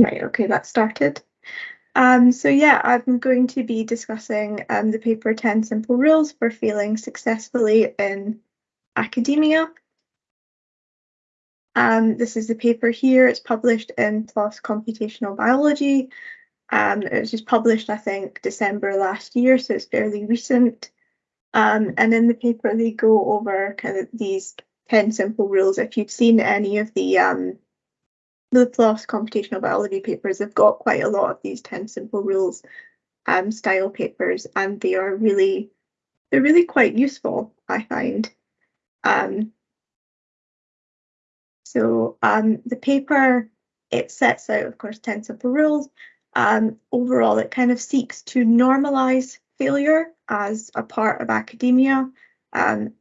Right, okay, that started. Um, so yeah, I'm going to be discussing um, the paper 10 Simple Rules for Failing Successfully in Academia. Um, this is the paper here. It's published in PLOS Computational Biology. Um, it was just published, I think, December last year, so it's fairly recent. Um, and in the paper, they go over kind of these 10 simple rules. If you've seen any of the um, the PLOS computational biology papers have got quite a lot of these 10 simple rules um, style papers, and they are really, they're really quite useful, I find. Um, so um, the paper, it sets out, of course, 10 simple rules. Um, overall, it kind of seeks to normalize failure as a part of academia. Um,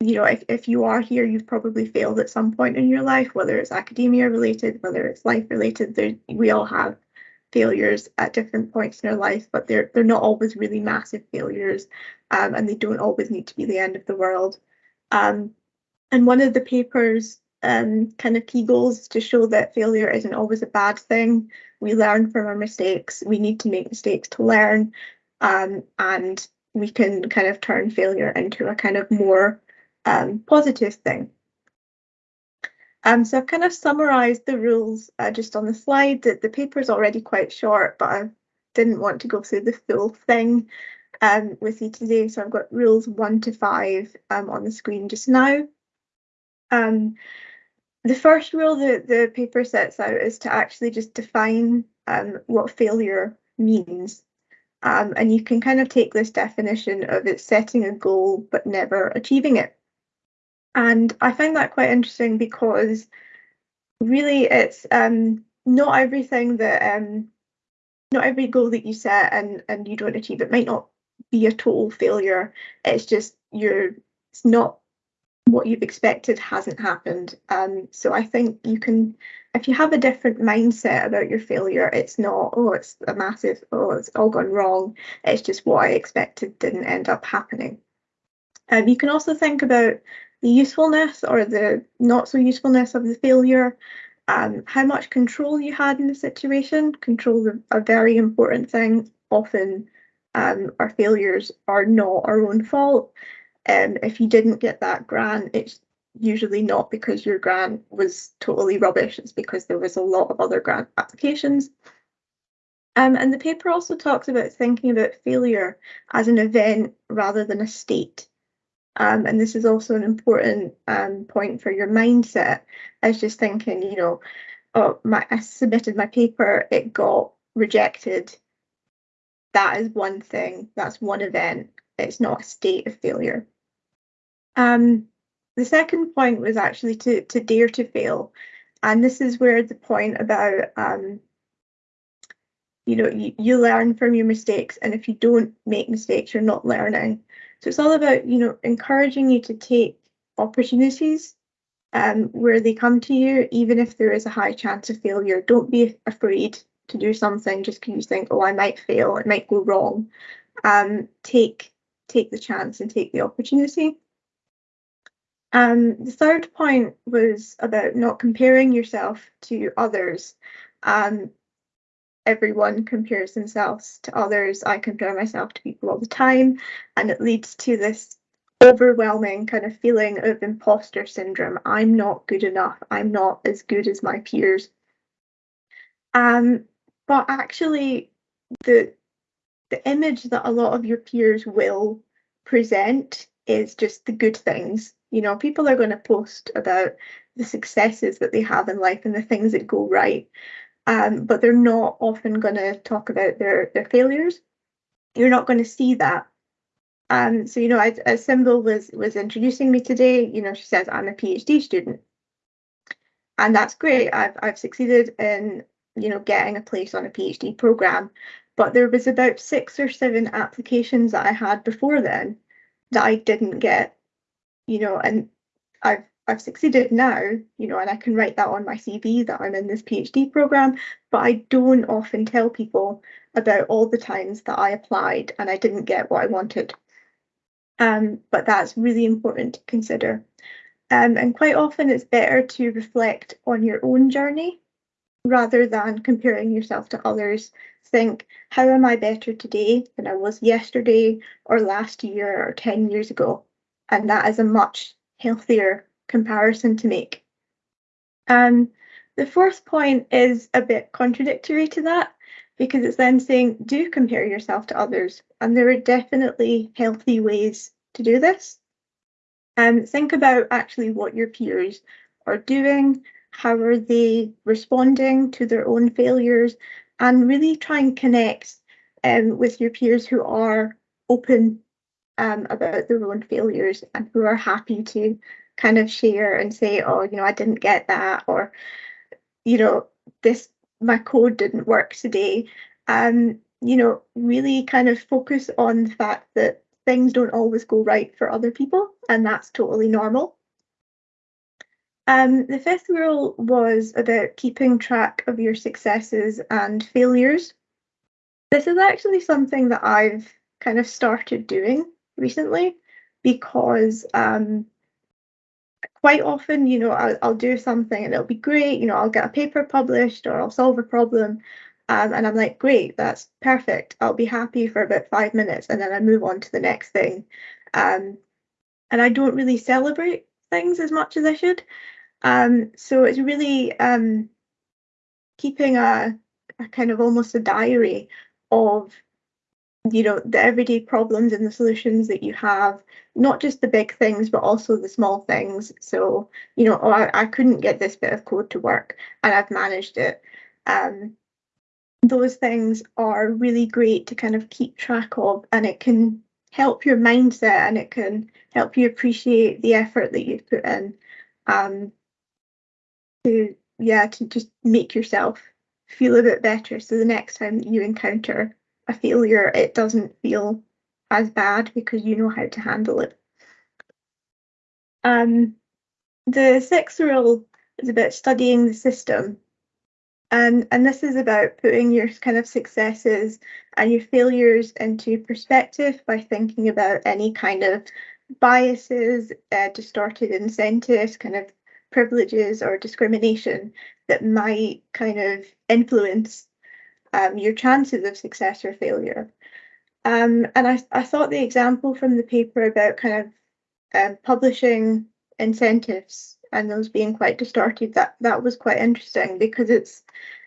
you know, if, if you are here, you've probably failed at some point in your life, whether it's academia related, whether it's life related. There, we all have failures at different points in our life, but they're they're not always really massive failures, um, and they don't always need to be the end of the world. Um, and one of the papers um, kind of key goals to show that failure isn't always a bad thing. We learn from our mistakes. We need to make mistakes to learn, um, and we can kind of turn failure into a kind of more um, positive thing. Um, so I've kind of summarised the rules uh, just on the slide. The, the paper is already quite short, but I didn't want to go through the full thing um, with you today. So I've got rules one to five um, on the screen just now. Um, the first rule that the paper sets out is to actually just define um, what failure means. Um, and you can kind of take this definition of it setting a goal but never achieving it. And I find that quite interesting because really it's um, not everything that um, not every goal that you set and and you don't achieve it might not be a total failure. It's just you're it's not what you've expected hasn't happened. Um, so I think you can, if you have a different mindset about your failure, it's not, oh, it's a massive, oh, it's all gone wrong. It's just what I expected didn't end up happening. Um, you can also think about the usefulness or the not so usefulness of the failure, um, how much control you had in the situation. Control is a very important thing. Often um, our failures are not our own fault. And um, if you didn't get that grant, it's usually not because your grant was totally rubbish, it's because there was a lot of other grant applications. Um, and the paper also talks about thinking about failure as an event rather than a state. Um, and this is also an important um, point for your mindset. I was just thinking, you know, oh, my, I submitted my paper, it got rejected. That is one thing, that's one event. It's not a state of failure. Um, the second point was actually to, to dare to fail. And this is where the point about, um, you know, you, you learn from your mistakes. And if you don't make mistakes, you're not learning. So it's all about, you know, encouraging you to take opportunities um, where they come to you, even if there is a high chance of failure. Don't be afraid to do something just because you think, oh, I might fail, it might go wrong. Um, take take the chance and take the opportunity. Um, the third point was about not comparing yourself to others. Um, everyone compares themselves to others. I compare myself to people all the time, and it leads to this overwhelming kind of feeling of imposter syndrome. I'm not good enough. I'm not as good as my peers. Um, but actually, the the image that a lot of your peers will present is just the good things. You know, people are going to post about the successes that they have in life and the things that go right um, but they're not often going to talk about their their failures. You're not going to see that. Um, so you know, as, Symbol was was introducing me today, you know, she says I'm a PhD student, and that's great. I've I've succeeded in you know getting a place on a PhD program, but there was about six or seven applications that I had before then that I didn't get, you know, and I've I've succeeded now, you know, and I can write that on my CV that I'm in this PhD program, but I don't often tell people about all the times that I applied and I didn't get what I wanted. Um, but that's really important to consider. Um, and quite often it's better to reflect on your own journey rather than comparing yourself to others. Think, how am I better today than I was yesterday or last year or 10 years ago? And that is a much healthier comparison to make. Um, the fourth point is a bit contradictory to that because it's then saying do compare yourself to others. And there are definitely healthy ways to do this. And um, think about actually what your peers are doing, how are they responding to their own failures, and really try and connect um, with your peers who are open um, about their own failures and who are happy to kind of share and say, oh, you know, I didn't get that, or, you know, this, my code didn't work today. Um, you know, really kind of focus on the fact that things don't always go right for other people, and that's totally normal. Um, the fifth rule was about keeping track of your successes and failures. This is actually something that I've kind of started doing recently because um, quite often, you know, I'll, I'll, do something and it'll be great, you know, I'll get a paper published or I'll solve a problem. Um, and I'm like, great, that's perfect. I'll be happy for about five minutes and then I move on to the next thing. Um, and I don't really celebrate things as much as I should. Um, so it's really um, keeping a, a kind of almost a diary of you know the everyday problems and the solutions that you have not just the big things but also the small things. So you know oh, I, I couldn't get this bit of code to work and i've managed it. Um, those things are really great to kind of keep track of and it can help your mindset and it can help you appreciate the effort that you've put in um, to yeah to just make yourself feel a bit better. So the next time you encounter a failure, it doesn't feel as bad because you know how to handle it. Um, the sixth rule is about studying the system. And, and this is about putting your kind of successes and your failures into perspective by thinking about any kind of biases, uh, distorted incentives, kind of privileges or discrimination that might kind of influence um, your chances of success or failure. Um, and I, I thought the example from the paper about kind of um, publishing incentives and those being quite distorted, that, that was quite interesting because it's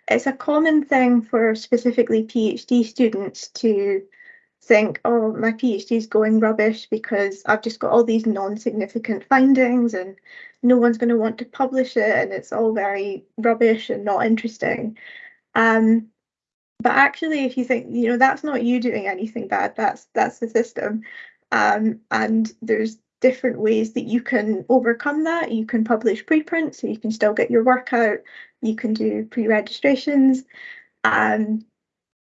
it's a common thing for specifically PhD students to think, oh, my PhD is going rubbish because I've just got all these non-significant findings and no one's going to want to publish it and it's all very rubbish and not interesting. Um, but actually, if you think, you know, that's not you doing anything bad, that's that's the system. Um, and there's different ways that you can overcome that. You can publish preprints, so you can still get your work out. You can do pre-registrations um,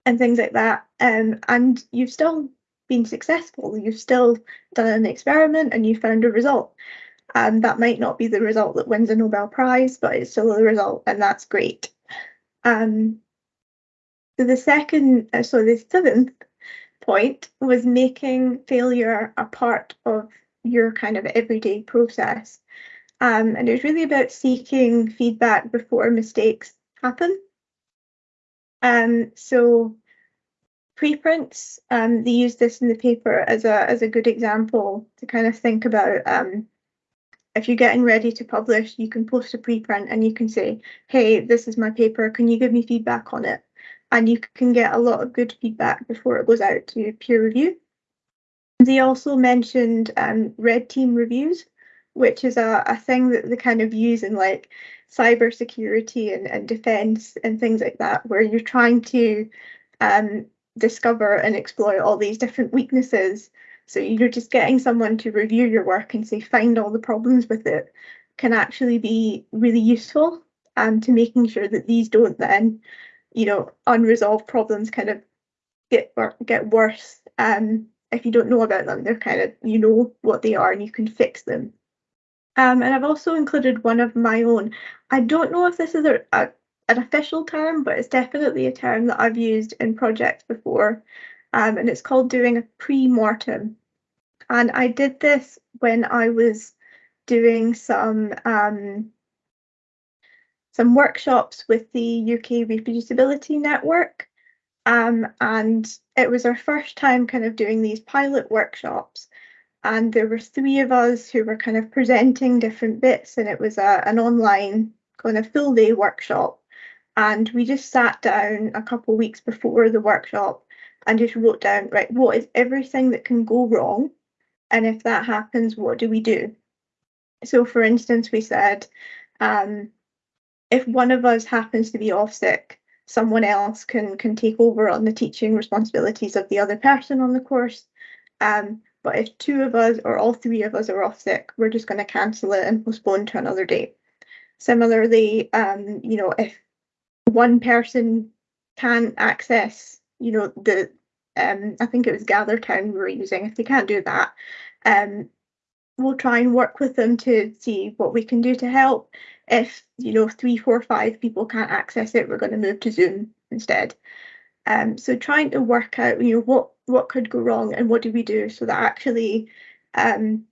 and things like that. Um, and you've still been successful. You've still done an experiment and you found a result. And that might not be the result that wins a Nobel Prize, but it's still a result, and that's great. Um, so the second, uh, so the seventh point was making failure a part of your kind of everyday process. Um, and it was really about seeking feedback before mistakes happen. Um, so preprints, um, they use this in the paper as a as a good example to kind of think about um, if you're getting ready to publish, you can post a preprint and you can say, hey, this is my paper, can you give me feedback on it? And you can get a lot of good feedback before it goes out to peer review. They also mentioned um, red team reviews, which is a, a thing that they kind of use in like cybersecurity and, and defense and things like that, where you're trying to um, discover and exploit all these different weaknesses. So you're just getting someone to review your work and say, find all the problems with it can actually be really useful um, to making sure that these don't then you know, unresolved problems kind of get get worse. Um, if you don't know about them, they're kind of you know what they are and you can fix them. Um, and I've also included one of my own. I don't know if this is a, a an official term, but it's definitely a term that I've used in projects before. Um, and it's called doing a pre-mortem. And I did this when I was doing some um, some workshops with the UK Reproducibility Network. Um, and it was our first time kind of doing these pilot workshops. And there were three of us who were kind of presenting different bits, and it was a, an online kind of full day workshop. And we just sat down a couple weeks before the workshop and just wrote down, right, what is everything that can go wrong? And if that happens, what do we do? So, for instance, we said, um, if one of us happens to be off sick, someone else can can take over on the teaching responsibilities of the other person on the course. Um, but if two of us or all three of us are off sick, we're just going to cancel it and postpone to another date. Similarly, um, you know, if one person can't access, you know, the um, I think it was Gather Town we were using. If they can't do that, um, we'll try and work with them to see what we can do to help. If you know three, four, five people can't access it, we're going to move to Zoom instead. Um, so trying to work out, you know, what what could go wrong and what do we do so that actually, um,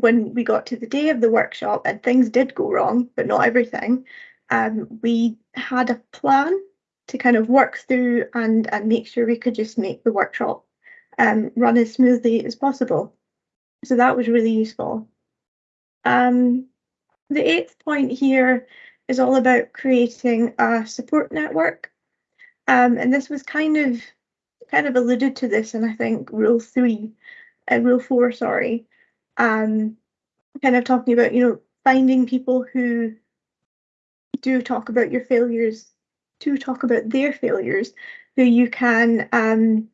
when we got to the day of the workshop and things did go wrong, but not everything, um, we had a plan to kind of work through and and make sure we could just make the workshop um, run as smoothly as possible. So that was really useful. Um, the eighth point here is all about creating a support network. Um, and this was kind of kind of alluded to this in I think rule three, uh, rule four, sorry. Um, kind of talking about, you know, finding people who do talk about your failures, to talk about their failures, who you can um,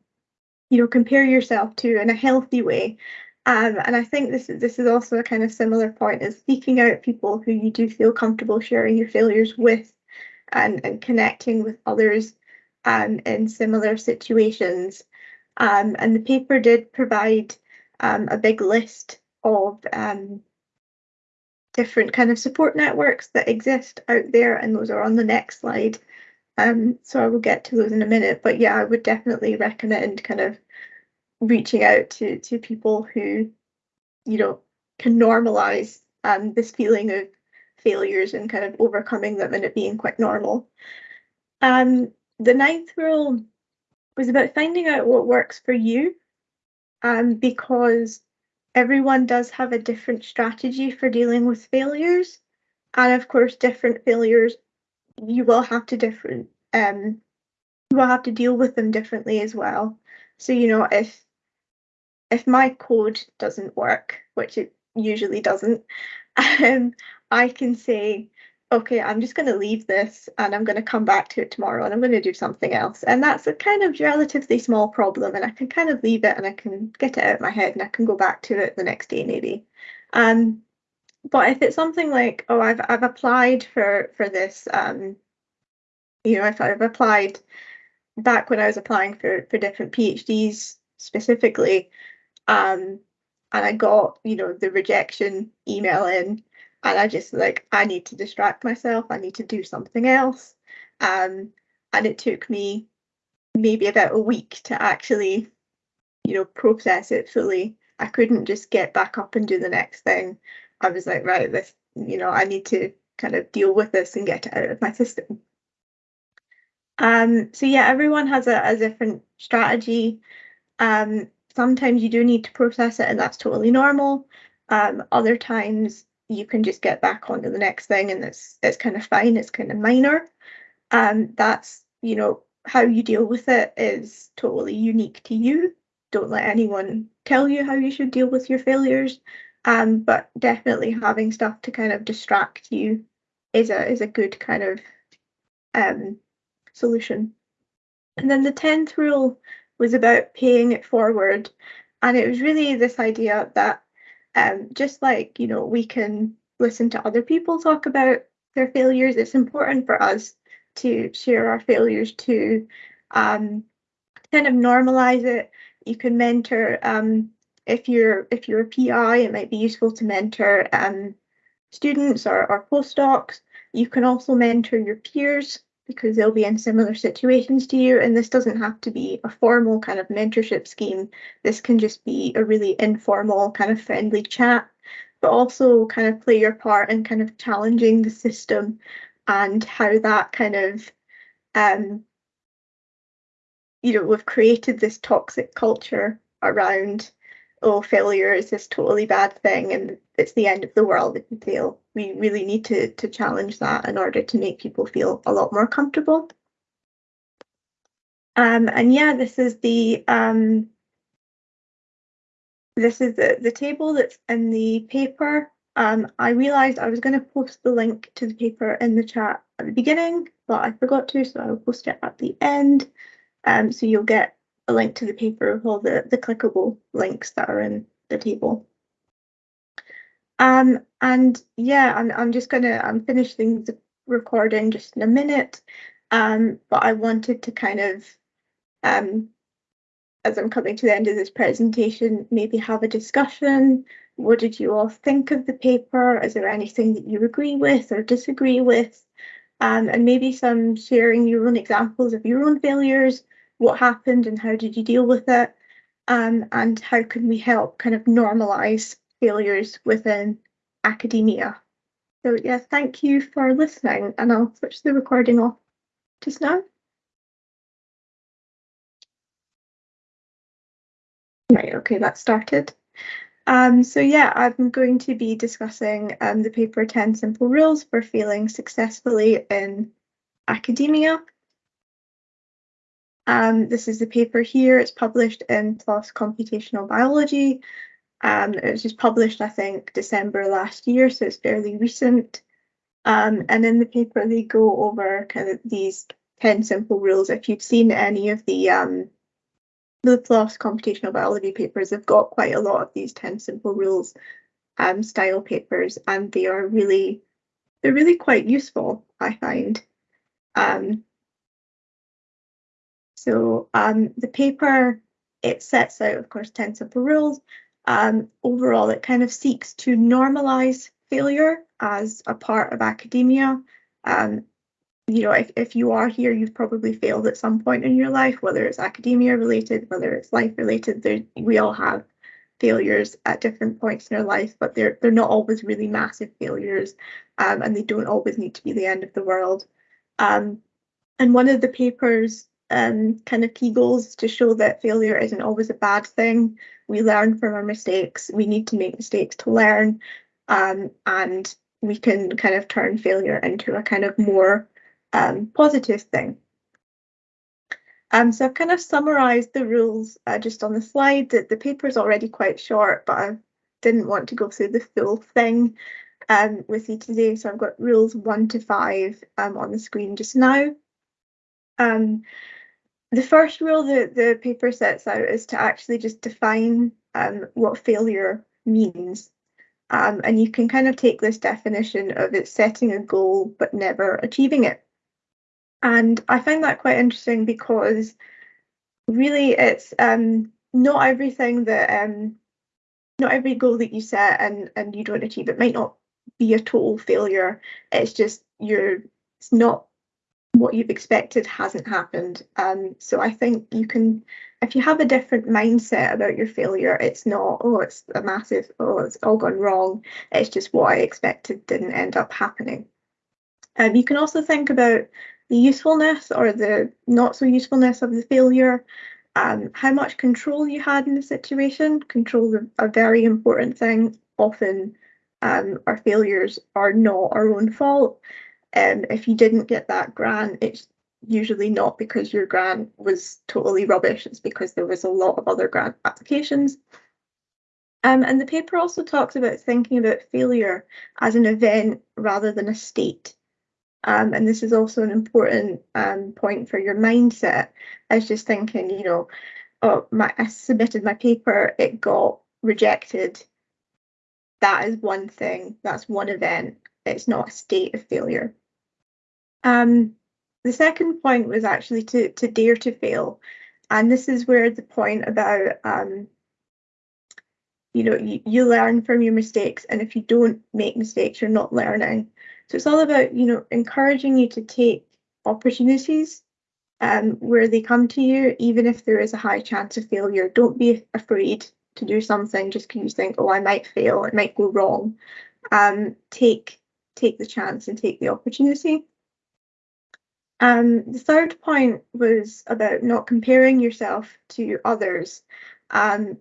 you know, compare yourself to in a healthy way um, and I think this is this is also a kind of similar point is seeking out people who you do feel comfortable sharing your failures with and, and connecting with others um, in similar situations. Um, and the paper did provide um, a big list of um, different kind of support networks that exist out there, and those are on the next slide. Um, so I will get to those in a minute. But yeah, I would definitely recommend kind of reaching out to to people who you know can normalize um, this feeling of failures and kind of overcoming them and it being quite normal. Um, the ninth rule was about finding out what works for you um, because everyone does have a different strategy for dealing with failures. And of course, different failures, you will have to different um, you will have to deal with them differently as well. So, you know, if if my code doesn't work, which it usually doesn't, um, I can say, okay, I'm just going to leave this and I'm going to come back to it tomorrow and I'm going to do something else. And that's a kind of relatively small problem and I can kind of leave it and I can get it out of my head and I can go back to it the next day maybe. Um, but if it's something like, oh, I've I've applied for for this, um, you know, if I've applied back when I was applying for for different PhDs specifically, um, and I got, you know, the rejection email in, and I just like, I need to distract myself. I need to do something else. Um, and it took me maybe about a week to actually, you know, process it fully. I couldn't just get back up and do the next thing. I was like, right, this, you know, I need to kind of deal with this and get it out of my system. Um, so yeah, everyone has a, a different strategy. Um, sometimes you do need to process it and that's totally normal. Um, other times you can just get back onto the next thing and it's it's kind of fine, it's kind of minor. Um, that's, you know, how you deal with it is totally unique to you. Don't let anyone tell you how you should deal with your failures. Um, but definitely having stuff to kind of distract you is a is a good kind of um solution. And then the tenth rule was about paying it forward. And it was really this idea that um, just like, you know, we can listen to other people talk about their failures, it's important for us to share our failures to um, kind of normalize it. You can mentor um, if you're if you're a PI, it might be useful to mentor um, students or, or postdocs. You can also mentor your peers because they'll be in similar situations to you. And this doesn't have to be a formal kind of mentorship scheme. This can just be a really informal, kind of friendly chat, but also kind of play your part in kind of challenging the system and how that kind of um, you know, we've created this toxic culture around, oh, failure is this totally bad thing and it's the end of the world if you fail. We really need to, to challenge that in order to make people feel a lot more comfortable. Um, and yeah, this is the um, this is the, the table that's in the paper. Um, I realised I was going to post the link to the paper in the chat at the beginning, but I forgot to, so I'll post it at the end. Um, so you'll get a link to the paper with all the, the clickable links that are in the table. Um, and yeah, I'm, I'm just gonna, I'm finishing the recording just in a minute. Um, but I wanted to kind of, um, as I'm coming to the end of this presentation, maybe have a discussion. What did you all think of the paper? Is there anything that you agree with or disagree with? Um, and maybe some sharing your own examples of your own failures what happened and how did you deal with it? Um, and how can we help kind of normalize failures within academia? So yeah, thank you for listening and I'll switch the recording off just now. Right, okay, that started. Um, so yeah, I'm going to be discussing um, the paper 10 simple rules for failing successfully in academia. Um, this is the paper here. It's published in PLOS Computational Biology. Um, it was just published, I think, December last year, so it's fairly recent. Um, and in the paper, they go over kind of these 10 simple rules. If you've seen any of the um, the PLOS Computational Biology papers, they've got quite a lot of these 10 simple rules um, style papers, and they are really, they're really quite useful, I find. Um, so um, the paper, it sets out, of course, 10 simple rules. Um, overall, it kind of seeks to normalize failure as a part of academia. Um, you know, if, if you are here, you've probably failed at some point in your life, whether it's academia related, whether it's life related. There, we all have failures at different points in our life, but they're they're not always really massive failures, um, and they don't always need to be the end of the world. Um, and one of the papers um, kind of key goals to show that failure isn't always a bad thing. We learn from our mistakes. We need to make mistakes to learn, um, and we can kind of turn failure into a kind of more um, positive thing. Um, so I've kind of summarised the rules uh, just on the slide. The, the paper is already quite short, but I didn't want to go through the full thing um, with you today. So I've got rules one to five um, on the screen just now. Um, the first rule that the paper sets out is to actually just define um, what failure means. Um, and you can kind of take this definition of it setting a goal but never achieving it. And I find that quite interesting because really it's um, not everything that um, not every goal that you set and and you don't achieve it might not be a total failure. It's just you're it's not what you've expected hasn't happened. Um, so I think you can, if you have a different mindset about your failure, it's not, oh, it's a massive, oh, it's all gone wrong. It's just what I expected didn't end up happening. Um, you can also think about the usefulness or the not so usefulness of the failure, um, how much control you had in the situation. Control is a very important thing. Often um, our failures are not our own fault. Um, if you didn't get that grant, it's usually not because your grant was totally rubbish, it's because there was a lot of other grant applications. Um, and the paper also talks about thinking about failure as an event rather than a state. Um, and this is also an important um, point for your mindset. I was just thinking, you know, oh, my, I submitted my paper, it got rejected. That is one thing, that's one event. It's not a state of failure. Um, the second point was actually to, to dare to fail. And this is where the point about, um, you know, you, you learn from your mistakes. And if you don't make mistakes, you're not learning. So it's all about, you know, encouraging you to take opportunities um, where they come to you, even if there is a high chance of failure. Don't be afraid to do something just because you think, oh, I might fail, it might go wrong. Um, take take the chance and take the opportunity. Um, the third point was about not comparing yourself to others. Um,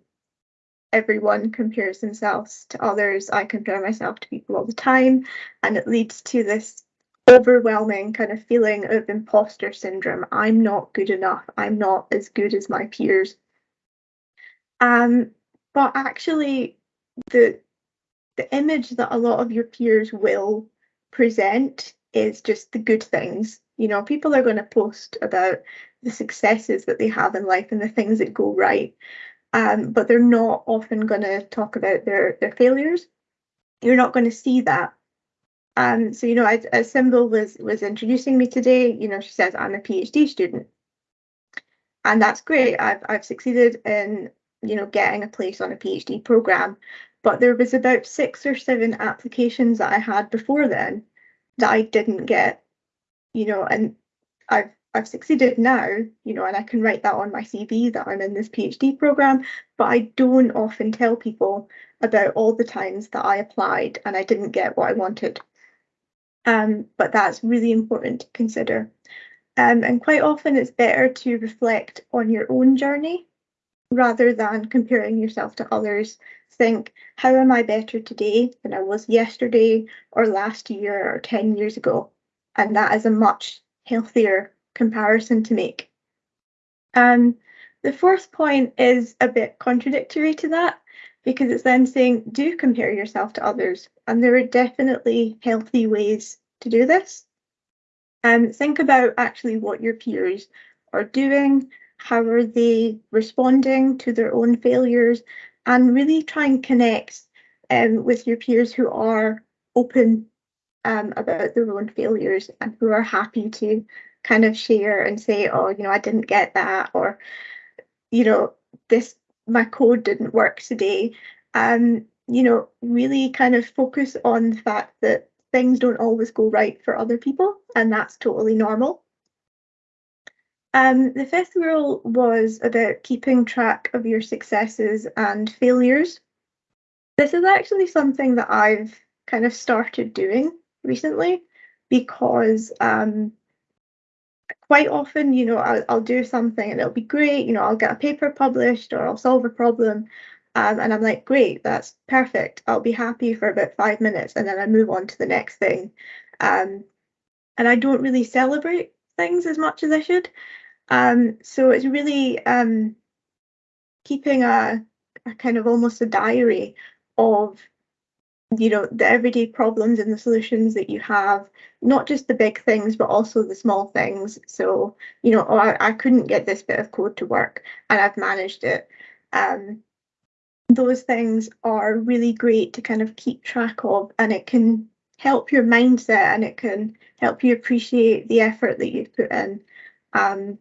everyone compares themselves to others. I compare myself to people all the time, and it leads to this overwhelming kind of feeling of imposter syndrome. I'm not good enough. I'm not as good as my peers. Um, but actually, the the image that a lot of your peers will present is just the good things. You know, people are going to post about the successes that they have in life and the things that go right, um, but they're not often going to talk about their their failures. You're not going to see that. Um, so you know, as, as Symbol was was introducing me today, you know, she says I'm a PhD student, and that's great. I've I've succeeded in you know getting a place on a PhD program, but there was about six or seven applications that I had before then that I didn't get, you know, and I've I've succeeded now, you know, and I can write that on my CV that I'm in this PhD program, but I don't often tell people about all the times that I applied and I didn't get what I wanted. Um, but that's really important to consider. Um, and quite often it's better to reflect on your own journey rather than comparing yourself to others. Think, how am I better today than I was yesterday or last year or 10 years ago? And that is a much healthier comparison to make. Um, the fourth point is a bit contradictory to that because it's then saying do compare yourself to others. And there are definitely healthy ways to do this. And think about actually what your peers are doing, how are they responding to their own failures, and really try and connect um, with your peers who are open um, about their own failures and who are happy to kind of share and say, oh, you know, I didn't get that, or, you know, this my code didn't work today. Um, you know, really kind of focus on the fact that things don't always go right for other people, and that's totally normal. Um, the fifth rule was about keeping track of your successes and failures. This is actually something that I've kind of started doing recently because um, quite often, you know, I'll, I'll do something and it'll be great, you know, I'll get a paper published or I'll solve a problem. Um, and I'm like, great, that's perfect. I'll be happy for about five minutes and then I move on to the next thing. Um, and I don't really celebrate things as much as I should. Um, so it's really um, keeping a, a kind of almost a diary of you know the everyday problems and the solutions that you have not just the big things but also the small things. So you know oh, I, I couldn't get this bit of code to work and i've managed it. Um, those things are really great to kind of keep track of and it can help your mindset and it can help you appreciate the effort that you've put in um,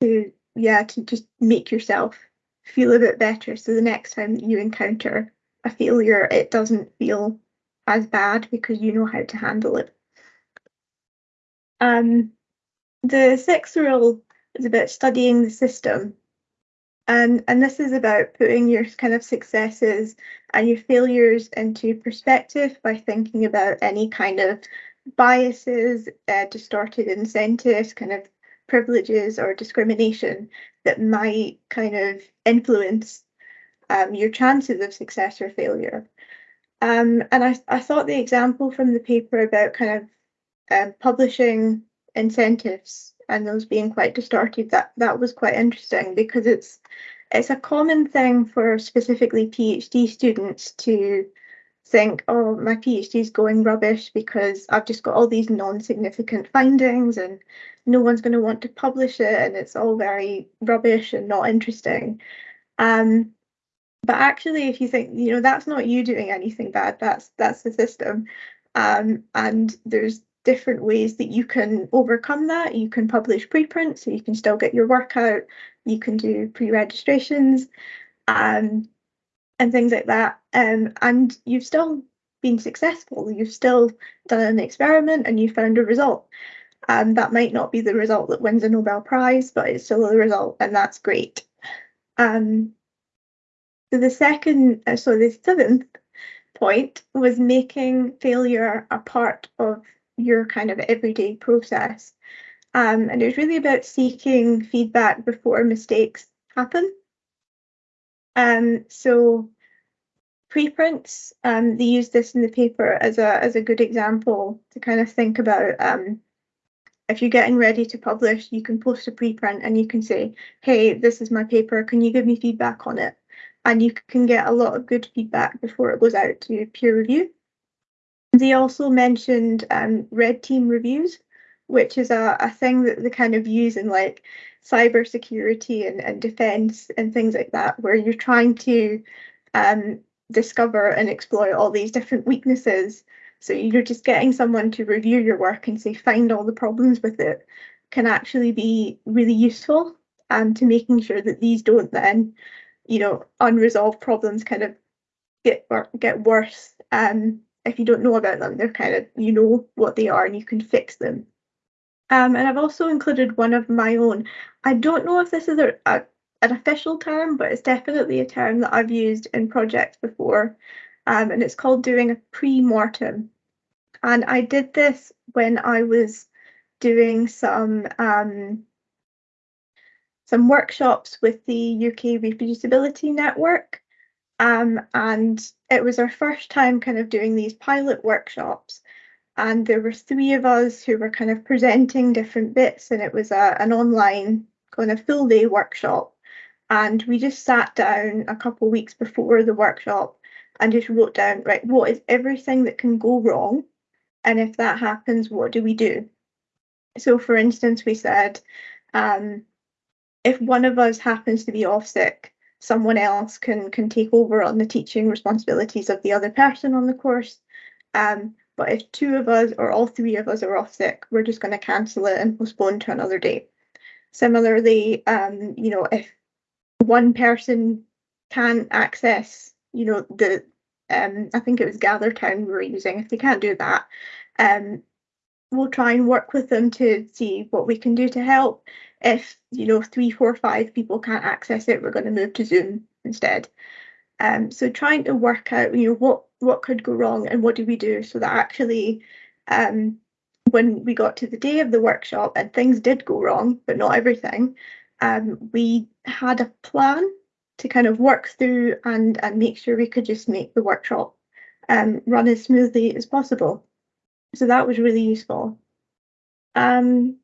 to yeah to just make yourself feel a bit better. So the next time that you encounter a failure, it doesn't feel as bad because you know how to handle it. Um, the sixth rule is about studying the system. And, and this is about putting your kind of successes and your failures into perspective by thinking about any kind of biases, uh, distorted incentives, kind of privileges or discrimination that might kind of influence um, your chances of success or failure. Um, and I, I thought the example from the paper about kind of um, publishing incentives and those being quite distorted, that, that was quite interesting because it's it's a common thing for specifically PhD students to think, oh, my PhD is going rubbish because I've just got all these non-significant findings and no one's going to want to publish it and it's all very rubbish and not interesting. Um, but actually, if you think, you know, that's not you doing anything bad, that's that's the system. Um, and there's different ways that you can overcome that. You can publish preprint, so you can still get your work out. You can do pre-registrations um, and things like that. Um, and you've still been successful. You've still done an experiment and you found a result. Um, that might not be the result that wins a Nobel Prize, but it's still a result, and that's great. Um, so the second, uh, so the seventh point was making failure a part of your kind of everyday process. Um, and it was really about seeking feedback before mistakes happen. Um, so preprints, um, they use this in the paper as a as a good example to kind of think about um, if you're getting ready to publish, you can post a preprint and you can say, hey, this is my paper, can you give me feedback on it? And you can get a lot of good feedback before it goes out to peer review. They also mentioned um, red team reviews, which is a, a thing that they kind of use in like cybersecurity and, and defense and things like that, where you're trying to um, discover and exploit all these different weaknesses so you're just getting someone to review your work and say find all the problems with it can actually be really useful um, to making sure that these don't then, you know, unresolved problems kind of get get worse. Um, if you don't know about them, they're kind of you know what they are and you can fix them. Um, and I've also included one of my own. I don't know if this is a, a an official term, but it's definitely a term that I've used in projects before um, and it's called doing a pre-mortem. And I did this when I was doing some um, some workshops with the UK Reproducibility Network. Um, and it was our first time kind of doing these pilot workshops. And there were three of us who were kind of presenting different bits, and it was a, an online kind of full day workshop. And we just sat down a couple weeks before the workshop and just wrote down, right, what is everything that can go wrong? And if that happens, what do we do? So, for instance, we said, um, if one of us happens to be off sick, someone else can can take over on the teaching responsibilities of the other person on the course. Um, but if two of us or all three of us are off sick, we're just going to cancel it and postpone to another day. Similarly, um, you know, if one person can access you know, the um, I think it was GatherTown we were using. If they can't do that, um, we'll try and work with them to see what we can do to help. If you know three, four, five people can't access it, we're going to move to Zoom instead. Um, so trying to work out, you know, what what could go wrong and what do we do so that actually, um, when we got to the day of the workshop and things did go wrong, but not everything, um, we had a plan to kind of work through and and make sure we could just make the workshop um, run as smoothly as possible. So that was really useful. Um,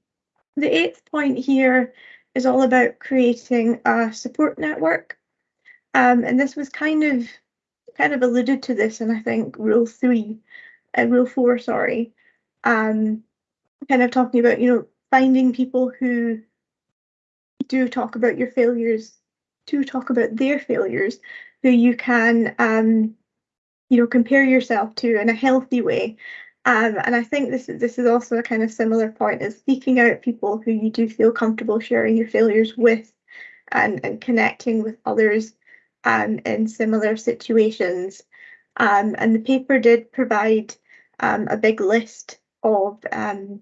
the eighth point here is all about creating a support network. Um, and this was kind of kind of alluded to this in I think rule three, uh, rule four, sorry. Um, kind of talking about, you know, finding people who do talk about your failures to talk about their failures who you can um, you know compare yourself to in a healthy way um, and I think this is this is also a kind of similar point is seeking out people who you do feel comfortable sharing your failures with and, and connecting with others um, in similar situations. Um, and the paper did provide um, a big list of um,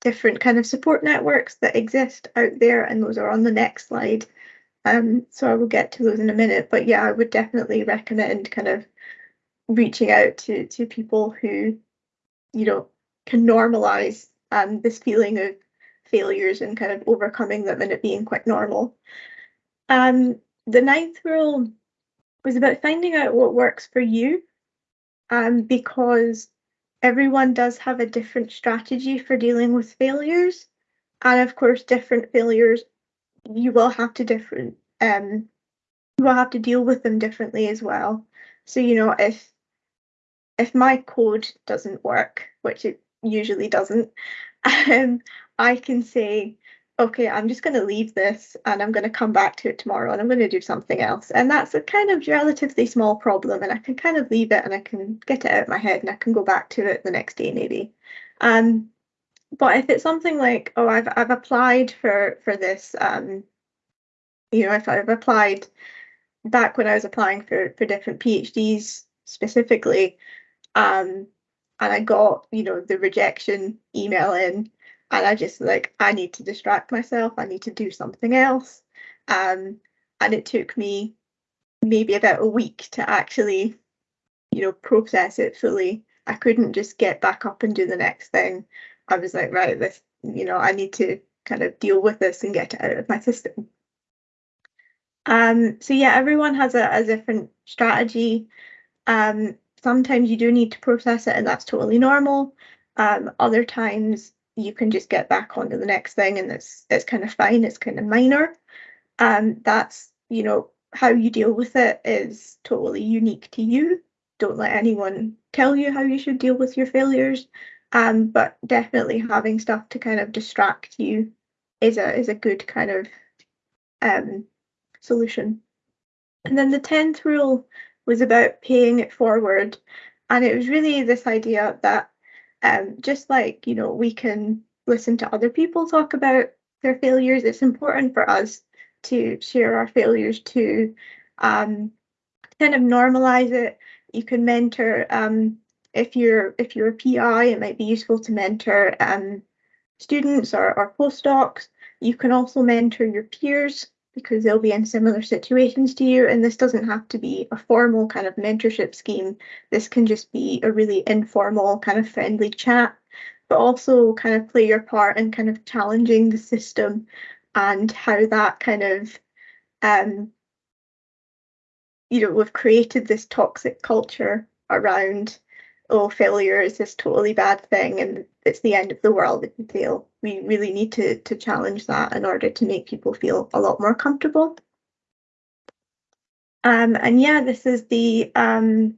different kind of support networks that exist out there, and those are on the next slide. Um, so I will get to those in a minute, but yeah, I would definitely recommend kind of reaching out to to people who, you know, can normalize um, this feeling of failures and kind of overcoming them and it being quite normal. Um, the ninth rule was about finding out what works for you, um, because everyone does have a different strategy for dealing with failures, and of course, different failures you will have to different um you will have to deal with them differently as well. So you know if if my code doesn't work, which it usually doesn't, um, I can say, okay, I'm just going to leave this and I'm going to come back to it tomorrow and I'm going to do something else. And that's a kind of relatively small problem and I can kind of leave it and I can get it out of my head and I can go back to it the next day maybe. Um, but if it's something like, oh, I've I've applied for for this, um, you know, if I've applied back when I was applying for for different PhDs specifically, um, and I got you know the rejection email in, and I just like I need to distract myself. I need to do something else, um, and it took me maybe about a week to actually, you know, process it fully. I couldn't just get back up and do the next thing. I was like, right, this you know, I need to kind of deal with this and get it out of my system. Um, so yeah, everyone has a, a different strategy. Um, sometimes you do need to process it and that's totally normal. Um, other times you can just get back onto the next thing and it's it's kind of fine, it's kind of minor. Um, that's, you know, how you deal with it is totally unique to you. Don't let anyone tell you how you should deal with your failures. Um, but definitely having stuff to kind of distract you is a is a good kind of um, solution. And then the tenth rule was about paying it forward, and it was really this idea that um, just like you know we can listen to other people talk about their failures, it's important for us to share our failures to um, kind of normalize it. You can mentor um, if you're if you're a PI, it might be useful to mentor um, students or, or postdocs. You can also mentor your peers because they'll be in similar situations to you. And this doesn't have to be a formal kind of mentorship scheme. This can just be a really informal kind of friendly chat, but also kind of play your part in kind of challenging the system and how that kind of um, you know, we've created this toxic culture around oh, failure is this totally bad thing and it's the end of the world if you fail. We really need to, to challenge that in order to make people feel a lot more comfortable. Um, and yeah, this is the um,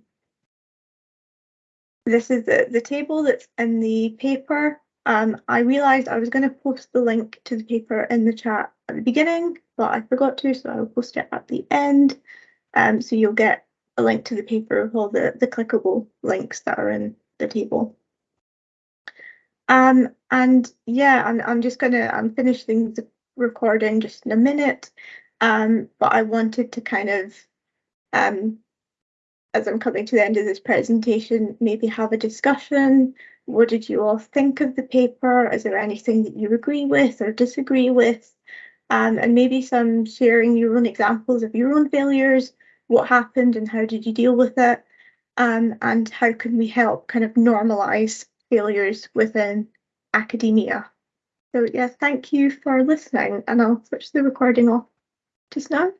this is the, the table that's in the paper. Um, I realized I was going to post the link to the paper in the chat at the beginning, but I forgot to, so I'll post it at the end. Um, so you'll get a link to the paper with all the, the clickable links that are in the table. Um, and yeah, I'm, I'm just gonna, I'm finishing the recording just in a minute. Um, but I wanted to kind of, um, as I'm coming to the end of this presentation, maybe have a discussion. What did you all think of the paper? Is there anything that you agree with or disagree with? Um, and maybe some sharing your own examples of your own failures what happened and how did you deal with it? Um, and how can we help kind of normalize failures within academia? So yeah, thank you for listening and I'll switch the recording off just now.